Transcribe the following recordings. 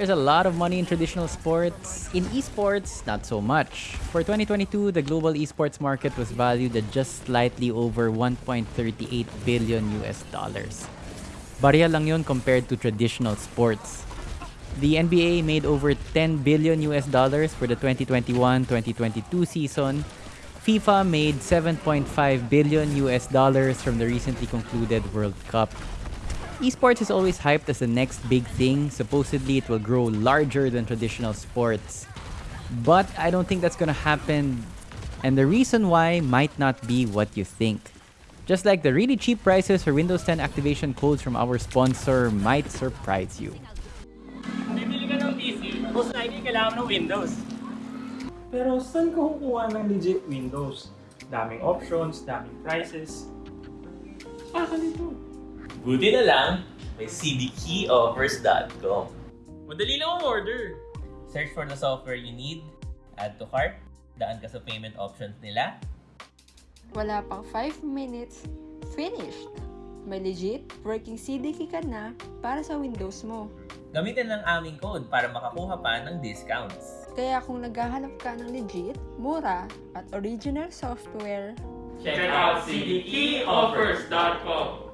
There's a lot of money in traditional sports. In esports, not so much. For 2022, the global esports market was valued at just slightly over 1.38 billion US dollars. Barya lang yun compared to traditional sports. The NBA made over 10 billion US dollars for the 2021-2022 season. FIFA made 7.5 billion US dollars from the recently concluded World Cup. Esports is always hyped as the next big thing. Supposedly, it will grow larger than traditional sports. But I don't think that's gonna happen. And the reason why might not be what you think. Just like the really cheap prices for Windows 10 activation codes from our sponsor might surprise you. Bibili ka ng PC, most likely kailangan ng Windows. Pero saan ka kukuha ng legit Windows? Daming options, daming prices. Ah, ganito. Buti na lang, may cdkeyoffers.com. Madali lang ang order. Search for the software you need, add to cart, daan ka sa payment options nila, Wala pang 5 minutes, finished! May legit working CDK ka na para sa Windows mo. gamitin lang aming code para makakuha pa ng discounts. Kaya kung naghahanap ka ng legit, mura, at original software, Check out cdkeyoffers.com.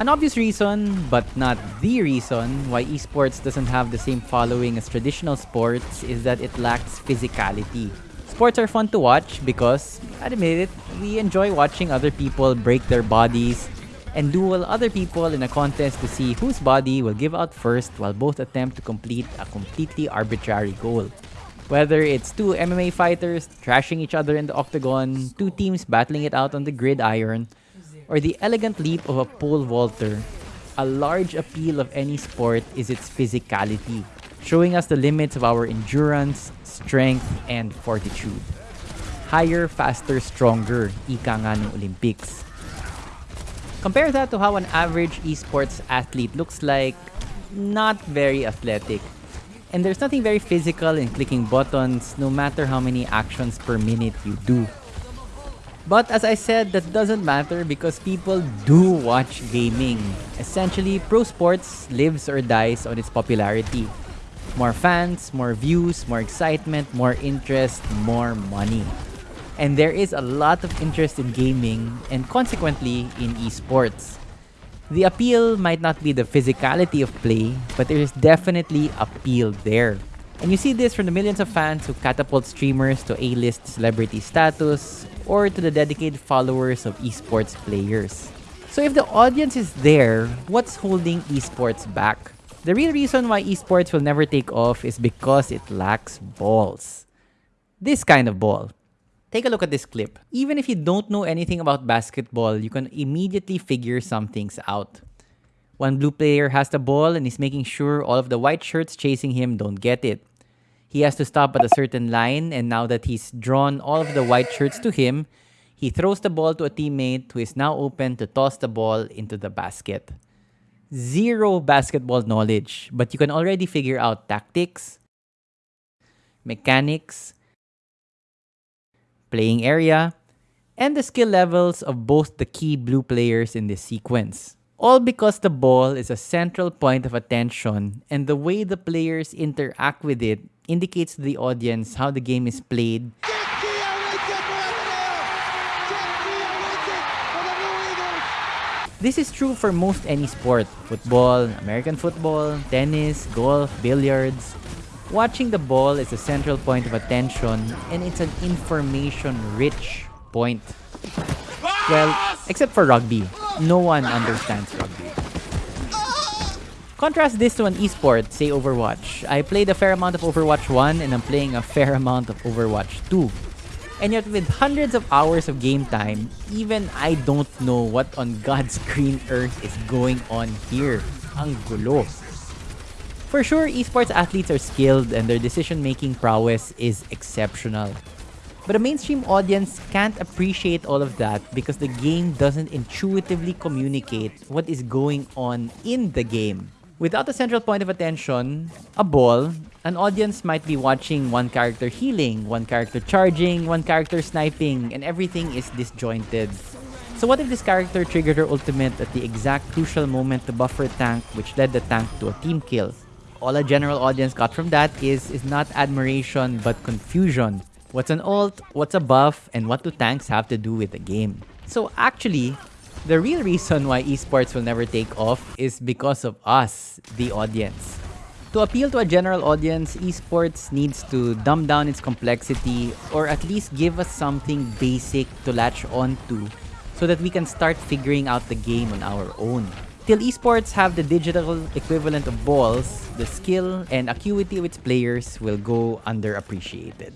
An obvious reason, but not the reason, why esports doesn't have the same following as traditional sports is that it lacks physicality. Sports are fun to watch because, admit it, we enjoy watching other people break their bodies and duel other people in a contest to see whose body will give out first while both attempt to complete a completely arbitrary goal. Whether it's two MMA fighters trashing each other in the octagon, two teams battling it out on the gridiron, or the elegant leap of a pole vaulter, a large appeal of any sport is its physicality, showing us the limits of our endurance, strength, and fortitude. Higher, faster, stronger, ika nga ng Olympics. Compare that to how an average esports athlete looks like not very athletic. And there's nothing very physical in clicking buttons no matter how many actions per minute you do. But as I said, that doesn't matter because people do watch gaming. Essentially, pro sports lives or dies on its popularity. More fans, more views, more excitement, more interest, more money. And there is a lot of interest in gaming and consequently in esports. The appeal might not be the physicality of play, but there is definitely appeal there. And you see this from the millions of fans who catapult streamers to A-list celebrity status or to the dedicated followers of esports players. So if the audience is there, what's holding esports back? The real reason why esports will never take off is because it lacks balls. This kind of ball. Take a look at this clip. Even if you don't know anything about basketball, you can immediately figure some things out. One blue player has the ball and is making sure all of the white shirts chasing him don't get it. He has to stop at a certain line, and now that he's drawn all of the white shirts to him, he throws the ball to a teammate who is now open to toss the ball into the basket. Zero basketball knowledge, but you can already figure out tactics, mechanics, playing area, and the skill levels of both the key blue players in this sequence. All because the ball is a central point of attention and the way the players interact with it indicates to the audience how the game is played This is true for most any sport football, American football, tennis, golf, billiards. Watching the ball is a central point of attention and it's an information rich point. Well, except for rugby. No one understands. Contrast this to an esport, say Overwatch. I played a fair amount of Overwatch 1 and I'm playing a fair amount of Overwatch 2. And yet with hundreds of hours of game time, even I don't know what on God's green earth is going on here. Ang gulo. For sure, esports athletes are skilled and their decision-making prowess is exceptional. But a mainstream audience can't appreciate all of that because the game doesn't intuitively communicate what is going on in the game. Without a central point of attention, a ball, an audience might be watching one character healing, one character charging, one character sniping, and everything is disjointed. So what if this character triggered her ultimate at the exact crucial moment to buff her tank which led the tank to a team kill? all a general audience got from that is is not admiration but confusion. What's an ult, what's a buff, and what do tanks have to do with the game? So actually, the real reason why esports will never take off is because of us, the audience. To appeal to a general audience, esports needs to dumb down its complexity or at least give us something basic to latch onto so that we can start figuring out the game on our own. Till esports have the digital equivalent of balls, the skill and acuity of its players will go underappreciated.